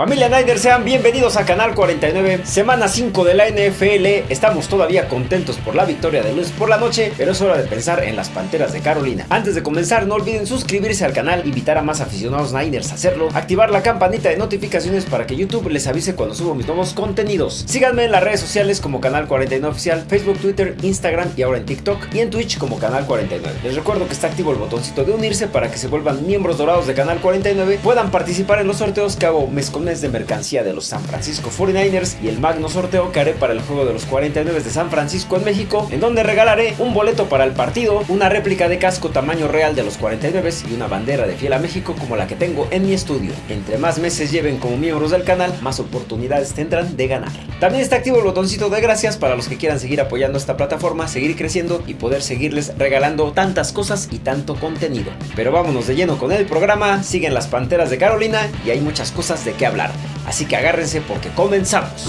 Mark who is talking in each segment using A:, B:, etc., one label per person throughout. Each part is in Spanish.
A: Familia Niners, sean bienvenidos a Canal 49, semana 5 de la NFL. Estamos todavía contentos por la victoria de lunes por la noche, pero es hora de pensar en las Panteras de Carolina. Antes de comenzar, no olviden suscribirse al canal, invitar a más aficionados Niners a hacerlo, activar la campanita de notificaciones para que YouTube les avise cuando subo mis nuevos contenidos. Síganme en las redes sociales como Canal 49 Oficial, Facebook, Twitter, Instagram y ahora en TikTok y en Twitch como Canal 49. Les recuerdo que está activo el botoncito de unirse para que se vuelvan miembros dorados de Canal 49, puedan participar en los sorteos que hago mes con mes de mercancía de los San Francisco 49ers y el magno sorteo que haré para el juego de los 49 de San Francisco en México, en donde regalaré un boleto para el partido, una réplica de casco tamaño real de los 49 y una bandera de fiel a México como la que tengo en mi estudio. Entre más meses lleven como miembros del canal, más oportunidades tendrán de ganar. También está activo el botoncito de gracias para los que quieran seguir apoyando esta plataforma, seguir creciendo y poder seguirles regalando tantas cosas y tanto contenido. Pero vámonos de lleno con el programa, siguen las Panteras de Carolina y hay muchas cosas de qué hablar. Así que agárrense porque comenzamos.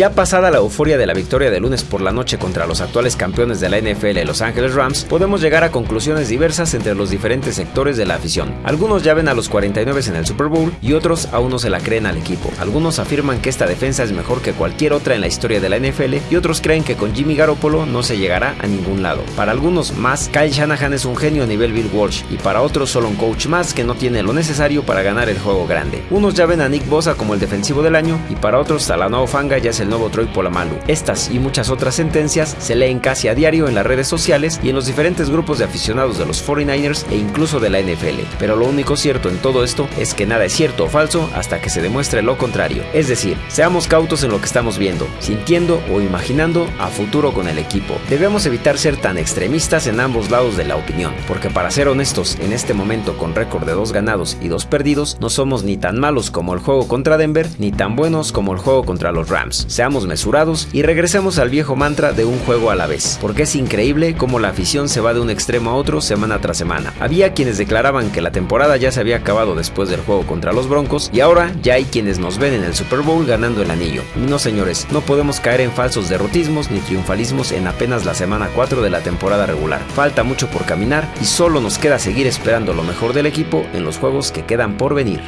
A: Ya pasada la euforia de la victoria de lunes por la noche contra los actuales campeones de la NFL Los Ángeles Rams, podemos llegar a conclusiones diversas entre los diferentes sectores de la afición. Algunos ya a los 49 en el Super Bowl y otros aún no se la creen al equipo. Algunos afirman que esta defensa es mejor que cualquier otra en la historia de la NFL y otros creen que con Jimmy Garoppolo no se llegará a ningún lado. Para algunos más, Kyle Shanahan es un genio a nivel Bill Walsh y para otros solo un coach más que no tiene lo necesario para ganar el juego grande. Unos ya a Nick Bosa como el defensivo del año y para otros Talanoa Fanga ya es el nuevo Troy Polamalu. Estas y muchas otras sentencias se leen casi a diario en las redes sociales y en los diferentes grupos de aficionados de los 49ers e incluso de la NFL. Pero lo único cierto en todo esto es que nada es cierto o falso hasta que se demuestre lo contrario. Es decir, seamos cautos en lo que estamos viendo, sintiendo o imaginando a futuro con el equipo. Debemos evitar ser tan extremistas en ambos lados de la opinión, porque para ser honestos, en este momento con récord de dos ganados y dos perdidos, no somos ni tan malos como el juego contra Denver, ni tan buenos como el juego contra los Rams. Seamos mesurados y regresemos al viejo mantra de un juego a la vez, porque es increíble cómo la afición se va de un extremo a otro semana tras semana. Había quienes declaraban que la temporada ya se había acabado después del juego contra los Broncos y ahora ya hay quienes nos ven en el Super Bowl ganando el anillo. No señores, no podemos caer en falsos derrotismos ni triunfalismos en apenas la semana 4 de la temporada regular. Falta mucho por caminar y solo nos queda seguir esperando lo mejor del equipo en los juegos que quedan por venir.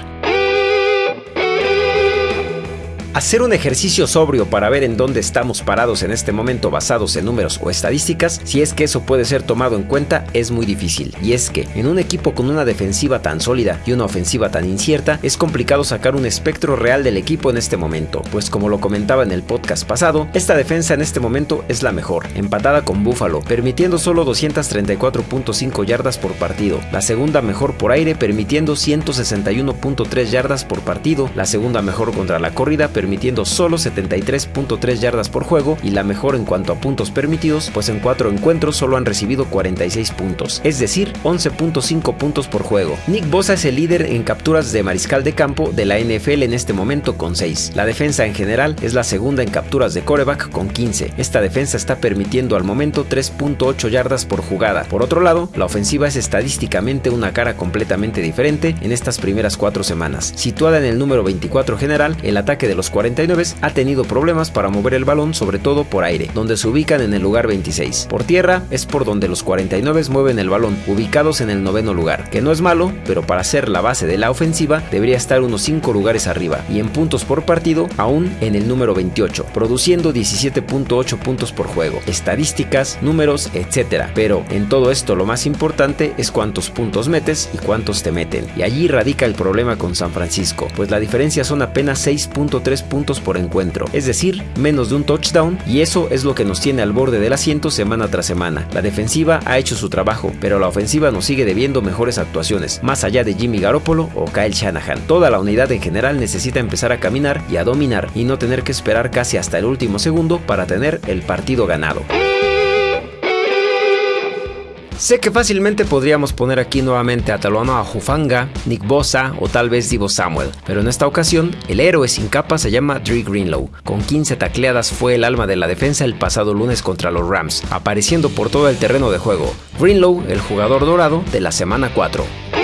A: Hacer un ejercicio sobrio para ver en dónde estamos parados en este momento basados en números o estadísticas, si es que eso puede ser tomado en cuenta, es muy difícil. Y es que en un equipo con una defensiva tan sólida y una ofensiva tan incierta, es complicado sacar un espectro real del equipo en este momento, pues como lo comentaba en el podcast pasado, esta defensa en este momento es la mejor, empatada con Buffalo, permitiendo solo 234.5 yardas por partido, la segunda mejor por aire permitiendo 161.3 yardas por partido, la segunda mejor contra la corrida permitiendo solo 73.3 yardas por juego y la mejor en cuanto a puntos permitidos, pues en cuatro encuentros solo han recibido 46 puntos, es decir, 11.5 puntos por juego. Nick Bosa es el líder en capturas de mariscal de campo de la NFL en este momento con 6. La defensa en general es la segunda en capturas de coreback con 15. Esta defensa está permitiendo al momento 3.8 yardas por jugada. Por otro lado, la ofensiva es estadísticamente una cara completamente diferente en estas primeras cuatro semanas. Situada en el número 24 general, el ataque de los 49 ha tenido problemas para mover el balón, sobre todo por aire, donde se ubican en el lugar 26. Por tierra es por donde los 49 mueven el balón, ubicados en el noveno lugar, que no es malo, pero para ser la base de la ofensiva debería estar unos 5 lugares arriba, y en puntos por partido aún en el número 28, produciendo 17.8 puntos por juego, estadísticas, números, etc. Pero en todo esto lo más importante es cuántos puntos metes y cuántos te meten, y allí radica el problema con San Francisco, pues la diferencia son apenas 6.3 puntos por encuentro, es decir, menos de un touchdown, y eso es lo que nos tiene al borde del asiento semana tras semana. La defensiva ha hecho su trabajo, pero la ofensiva nos sigue debiendo mejores actuaciones, más allá de Jimmy Garoppolo o Kyle Shanahan. Toda la unidad en general necesita empezar a caminar y a dominar y no tener que esperar casi hasta el último segundo para tener el partido ganado. Sé que fácilmente podríamos poner aquí nuevamente a Talona Jufanga, Nick Bosa o tal vez Divo Samuel, pero en esta ocasión el héroe sin capa se llama Dre Greenlow. Con 15 tacleadas fue el alma de la defensa el pasado lunes contra los Rams, apareciendo por todo el terreno de juego. Greenlow, el jugador dorado de la semana 4.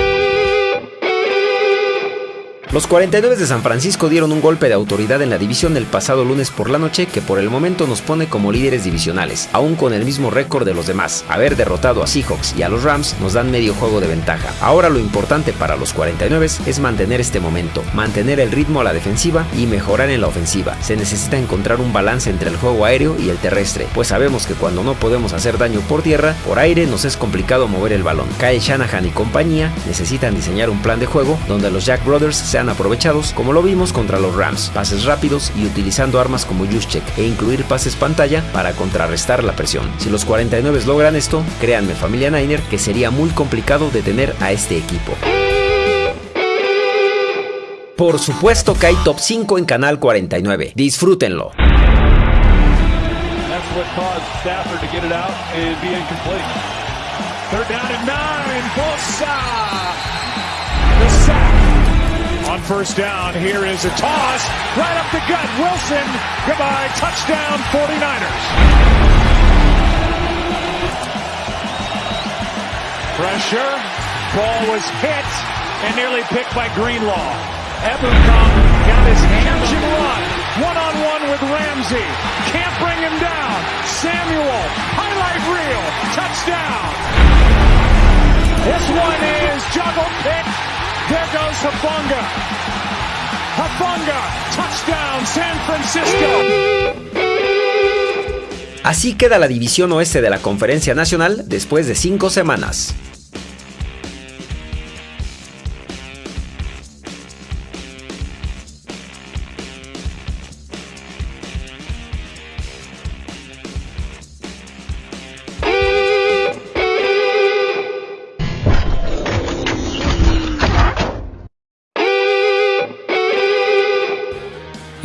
A: Los 49 de San Francisco dieron un golpe de autoridad en la división el pasado lunes por la noche que por el momento nos pone como líderes divisionales, aún con el mismo récord de los demás. Haber derrotado a Seahawks y a los Rams nos dan medio juego de ventaja. Ahora lo importante para los 49 es mantener este momento, mantener el ritmo a la defensiva y mejorar en la ofensiva. Se necesita encontrar un balance entre el juego aéreo y el terrestre, pues sabemos que cuando no podemos hacer daño por tierra, por aire nos es complicado mover el balón. Kyle Shanahan y compañía necesitan diseñar un plan de juego donde los Jack Brothers se aprovechados como lo vimos contra los Rams, pases rápidos y utilizando armas como Juszczyk e incluir pases pantalla para contrarrestar la presión. Si los 49 logran esto, créanme familia Niner que sería muy complicado detener a este equipo. Por supuesto que hay top 5 en Canal 49. Disfrútenlo.
B: On first down, here is a toss. Right up the gut. Wilson. Goodbye. Touchdown 49ers. Pressure. Ball was hit and nearly picked by Greenlaw. Ebercom got his hands and run. One-on-one with Ramsey. Can't bring him down. Samuel. Highlight reel. Touchdown. This one is juggle pick. There goes touchdown San Francisco.
A: Así queda la división oeste de la Conferencia Nacional después de cinco semanas.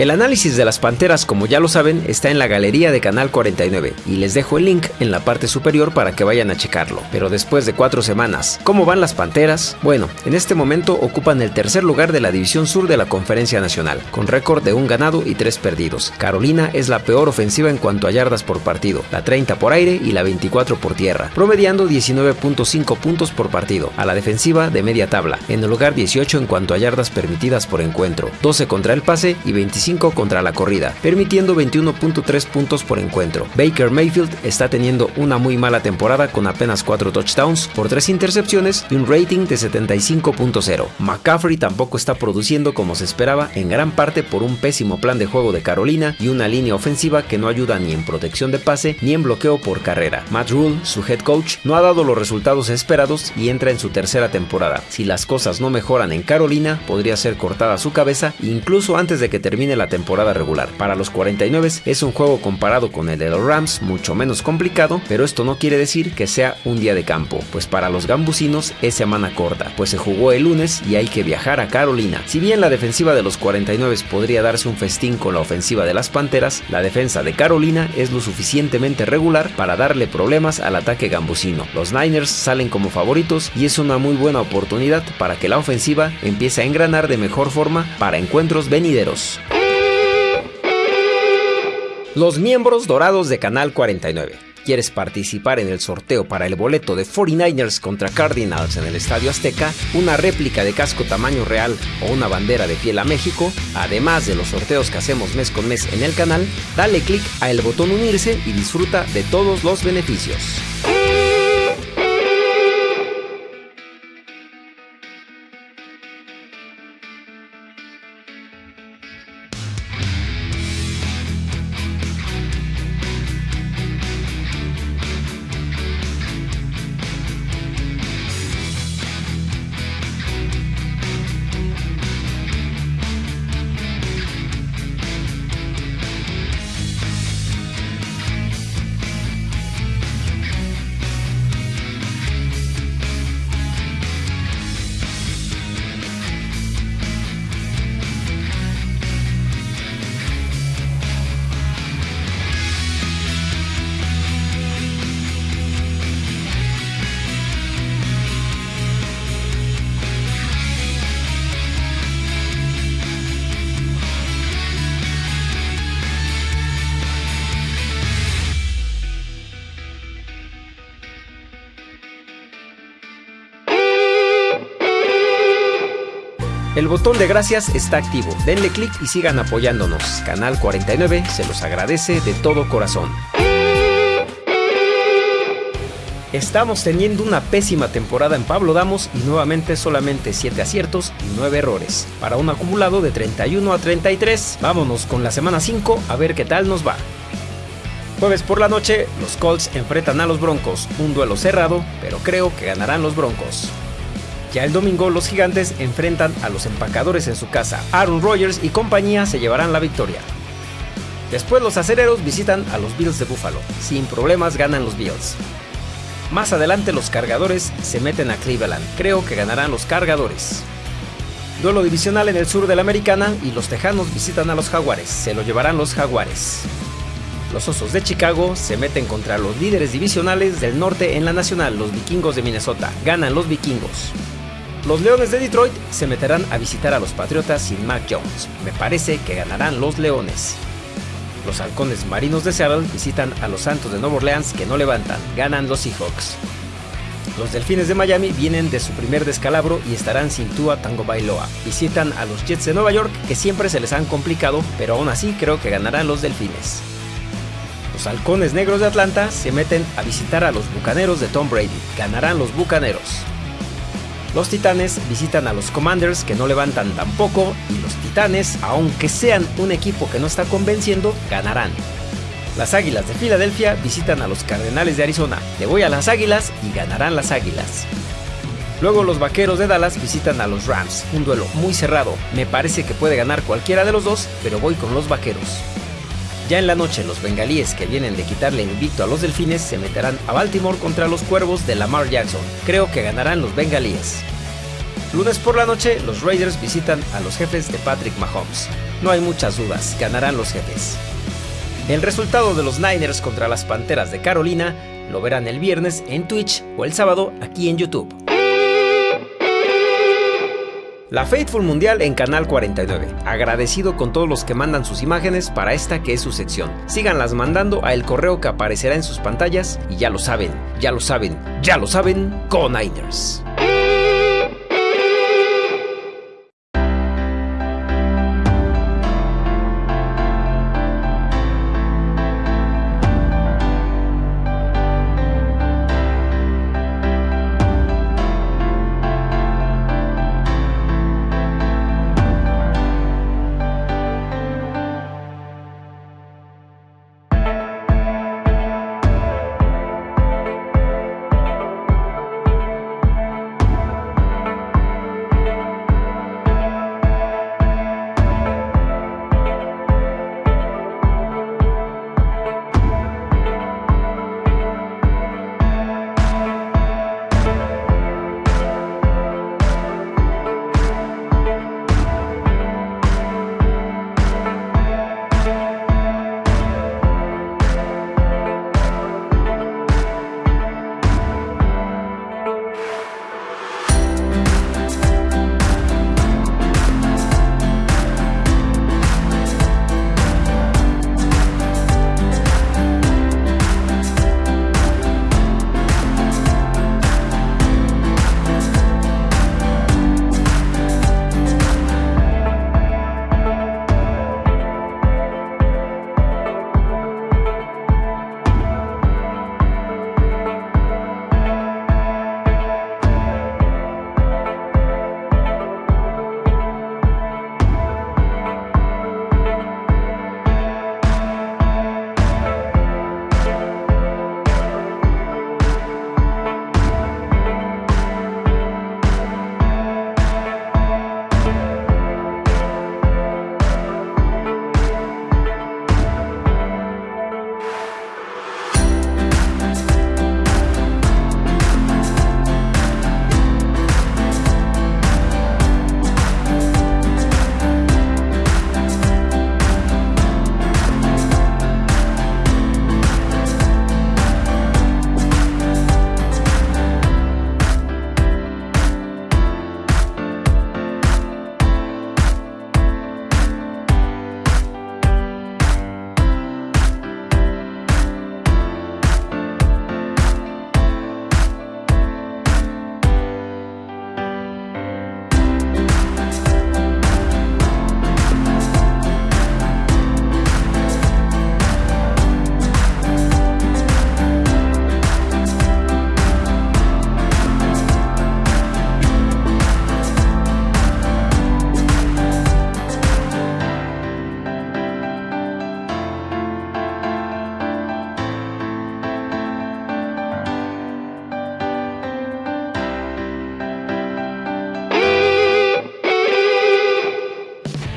A: El análisis de las Panteras, como ya lo saben, está en la galería de Canal 49 y les dejo el link en la parte superior para que vayan a checarlo. Pero después de cuatro semanas, ¿cómo van las Panteras? Bueno, en este momento ocupan el tercer lugar de la División Sur de la Conferencia Nacional, con récord de un ganado y tres perdidos. Carolina es la peor ofensiva en cuanto a yardas por partido, la 30 por aire y la 24 por tierra, promediando 19.5 puntos por partido, a la defensiva de media tabla, en el lugar 18 en cuanto a yardas permitidas por encuentro, 12 contra el pase y 25 contra la corrida, permitiendo 21.3 puntos por encuentro. Baker Mayfield está teniendo una muy mala temporada con apenas 4 touchdowns por 3 intercepciones y un rating de 75.0. McCaffrey tampoco está produciendo como se esperaba, en gran parte por un pésimo plan de juego de Carolina y una línea ofensiva que no ayuda ni en protección de pase ni en bloqueo por carrera. Matt Rule, su head coach, no ha dado los resultados esperados y entra en su tercera temporada. Si las cosas no mejoran en Carolina, podría ser cortada su cabeza incluso antes de que termine la temporada regular. Para los 49 es un juego comparado con el de los Rams mucho menos complicado, pero esto no quiere decir que sea un día de campo, pues para los gambusinos es semana corta, pues se jugó el lunes y hay que viajar a Carolina. Si bien la defensiva de los 49 podría darse un festín con la ofensiva de las Panteras, la defensa de Carolina es lo suficientemente regular para darle problemas al ataque gambusino. Los Niners salen como favoritos y es una muy buena oportunidad para que la ofensiva empiece a engranar de mejor forma para encuentros venideros. Los miembros dorados de Canal 49. ¿Quieres participar en el sorteo para el boleto de 49ers contra Cardinals en el Estadio Azteca, una réplica de casco tamaño real o una bandera de piel a México? Además de los sorteos que hacemos mes con mes en el canal, dale click a el botón unirse y disfruta de todos los beneficios. Botón de gracias está activo. Denle clic y sigan apoyándonos. Canal 49 se los agradece de todo corazón. Estamos teniendo una pésima temporada en Pablo Damos y nuevamente solamente 7 aciertos y 9 errores, para un acumulado de 31 a 33. Vámonos con la semana 5 a ver qué tal nos va. Jueves por la noche, los Colts enfrentan a los Broncos, un duelo cerrado, pero creo que ganarán los Broncos. Ya el domingo los gigantes enfrentan a los empacadores en su casa. Aaron Rodgers y compañía se llevarán la victoria. Después los acereros visitan a los Bills de Buffalo. Sin problemas ganan los Bills. Más adelante los cargadores se meten a Cleveland. Creo que ganarán los cargadores. Duelo divisional en el sur de la Americana y los Tejanos visitan a los Jaguares. Se lo llevarán los Jaguares. Los Osos de Chicago se meten contra los líderes divisionales del norte en la Nacional, los Vikingos de Minnesota. Ganan los Vikingos. Los Leones de Detroit se meterán a visitar a los Patriotas sin Mac Jones. Me parece que ganarán los Leones. Los halcones marinos de Seattle visitan a los Santos de Nueva Orleans que no levantan, ganan los Seahawks. Los Delfines de Miami vienen de su primer descalabro y estarán sin Tua Tango Bailoa. Visitan a los Jets de Nueva York que siempre se les han complicado, pero aún así creo que ganarán los Delfines. Los Halcones Negros de Atlanta se meten a visitar a los Bucaneros de Tom Brady. Ganarán los Bucaneros. Los Titanes visitan a los Commanders que no levantan tampoco y los Titanes, aunque sean un equipo que no está convenciendo, ganarán. Las Águilas de Filadelfia visitan a los Cardenales de Arizona. Le voy a las Águilas y ganarán las Águilas. Luego los Vaqueros de Dallas visitan a los Rams, un duelo muy cerrado. Me parece que puede ganar cualquiera de los dos, pero voy con los Vaqueros. Ya en la noche, los bengalíes que vienen de quitarle invicto a los delfines se meterán a Baltimore contra los cuervos de Lamar Jackson. Creo que ganarán los bengalíes. Lunes por la noche, los Raiders visitan a los jefes de Patrick Mahomes. No hay muchas dudas, ganarán los jefes. El resultado de los Niners contra las Panteras de Carolina lo verán el viernes en Twitch o el sábado aquí en YouTube. La Faithful Mundial en Canal 49. Agradecido con todos los que mandan sus imágenes para esta que es su sección. Síganlas mandando a el correo que aparecerá en sus pantallas y ya lo saben, ya lo saben, ya lo saben, con Niners.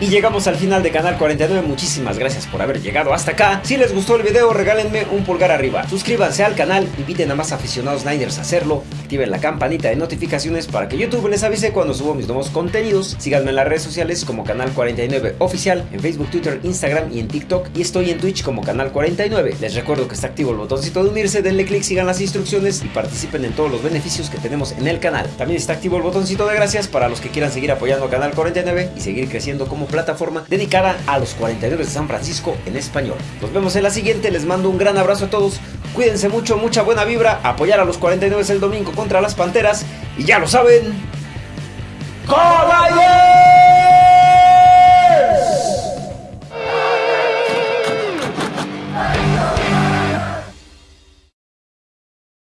A: Llegamos al final de Canal 49, muchísimas gracias por haber llegado hasta acá. Si les gustó el video, regálenme un pulgar arriba. Suscríbanse al canal, inviten a más aficionados Niners a hacerlo, activen la campanita de notificaciones para que YouTube les avise cuando subo mis nuevos contenidos. Síganme en las redes sociales como Canal 49 Oficial, en Facebook, Twitter, Instagram y en TikTok. Y estoy en Twitch como Canal 49. Les recuerdo que está activo el botoncito de unirse, denle click, sigan las instrucciones y participen en todos los beneficios que tenemos en el canal. También está activo el botoncito de gracias para los que quieran seguir apoyando a Canal 49 y seguir creciendo como plataforma dedicada a los 49 de San Francisco en español. Nos vemos en la siguiente, les mando un gran abrazo a todos, cuídense mucho, mucha buena vibra, apoyar a los 49 el domingo contra las Panteras. Y ya lo saben.